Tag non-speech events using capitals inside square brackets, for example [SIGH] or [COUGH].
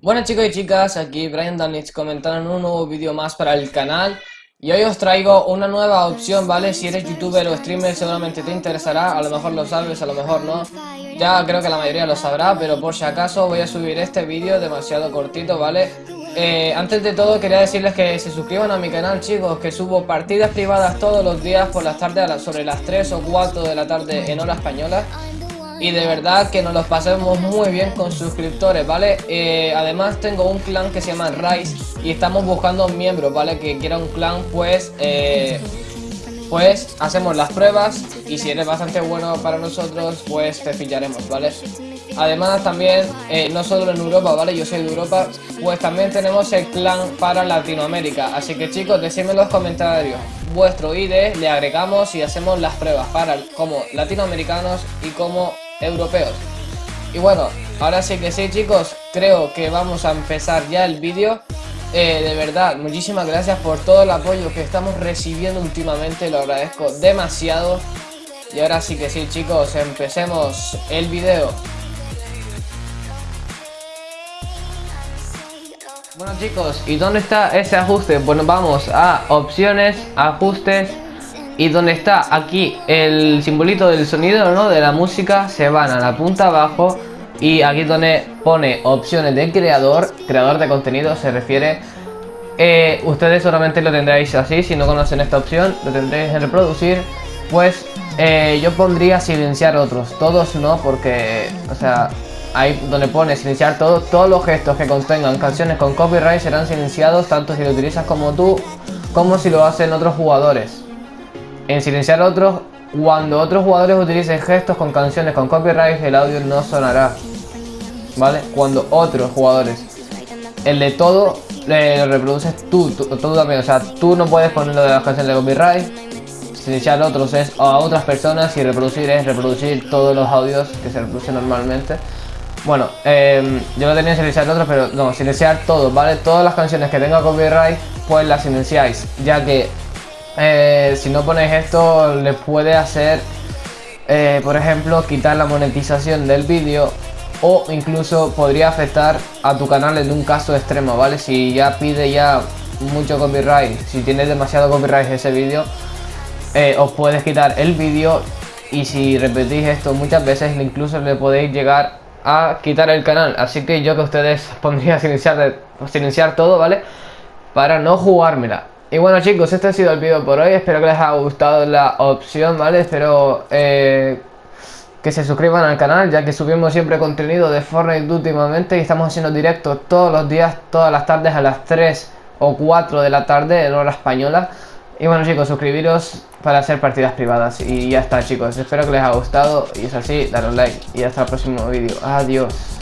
Bueno chicos y chicas, aquí Brian Danich comentando un nuevo vídeo más para el canal Y hoy os traigo una nueva opción, ¿vale? Si eres youtuber o streamer seguramente te interesará, a lo mejor lo sabes, a lo mejor no Ya creo que la mayoría lo sabrá, pero por si acaso voy a subir este vídeo demasiado cortito, ¿vale? Eh, antes de todo quería decirles que se suscriban a mi canal chicos, que subo partidas privadas todos los días por las tardes sobre las 3 o 4 de la tarde en hora española y de verdad que nos los pasemos muy bien con suscriptores, ¿vale? Eh, además tengo un clan que se llama Rise y estamos buscando miembros, ¿vale? Que quiera un clan, pues, eh, pues hacemos las pruebas y si eres bastante bueno para nosotros, pues te pillaremos, ¿vale? Además también, eh, no solo en Europa, ¿vale? Yo soy de Europa, pues también tenemos el clan para Latinoamérica. Así que chicos, decidme en los comentarios vuestro ID, le agregamos y hacemos las pruebas para como latinoamericanos y como europeos. Y bueno, ahora sí que sí chicos, creo que vamos a empezar ya el vídeo. Eh, de verdad, muchísimas gracias por todo el apoyo que estamos recibiendo últimamente, lo agradezco demasiado. Y ahora sí que sí chicos, empecemos el vídeo. Bueno chicos, ¿y dónde está ese ajuste? Bueno, vamos a opciones, ajustes y donde está aquí el simbolito del sonido, ¿no? De la música, se van a la punta abajo y aquí donde pone opciones de creador, creador de contenido se refiere. Eh, ustedes solamente lo tendréis así, si no conocen esta opción, lo tendréis en reproducir. Pues eh, yo pondría silenciar otros, todos no, porque, o sea, ahí donde pone silenciar todos, todos los gestos que contengan canciones con copyright serán silenciados tanto si lo utilizas como tú, como si lo hacen otros jugadores en silenciar otros, cuando otros jugadores utilicen gestos con canciones con copyright, el audio no sonará. ¿Vale? Cuando otros jugadores. El de todo lo reproduces tú, tú, también. O sea, tú no puedes ponerlo de las canciones de copyright. Silenciar otros es a otras personas y reproducir es reproducir todos los audios que se reproducen normalmente. Bueno, em, yo lo tenía silenciar otros, pero no, silenciar todos, ¿vale? Todas las canciones que tengan copyright, pues las silenciáis, ya que eh, si no ponéis esto le puede hacer, eh, por ejemplo, quitar la monetización del vídeo o incluso podría afectar a tu canal en un caso extremo, ¿vale? Si ya pide ya mucho copyright, si tiene demasiado copyright ese vídeo, eh, os puedes quitar el vídeo y si repetís esto muchas veces incluso le podéis llegar a quitar el canal. Así que yo que ustedes [LAUGHS] pondría silenciar, silenciar todo, ¿vale? Para no jugármela. Y bueno chicos, este ha sido el vídeo por hoy, espero que les haya gustado la opción, ¿vale? Espero eh, que se suscriban al canal, ya que subimos siempre contenido de Fortnite últimamente y estamos haciendo directos todos los días, todas las tardes a las 3 o 4 de la tarde en hora española. Y bueno chicos, suscribiros para hacer partidas privadas y ya está chicos, espero que les haya gustado y es así, daros like y hasta el próximo vídeo, adiós.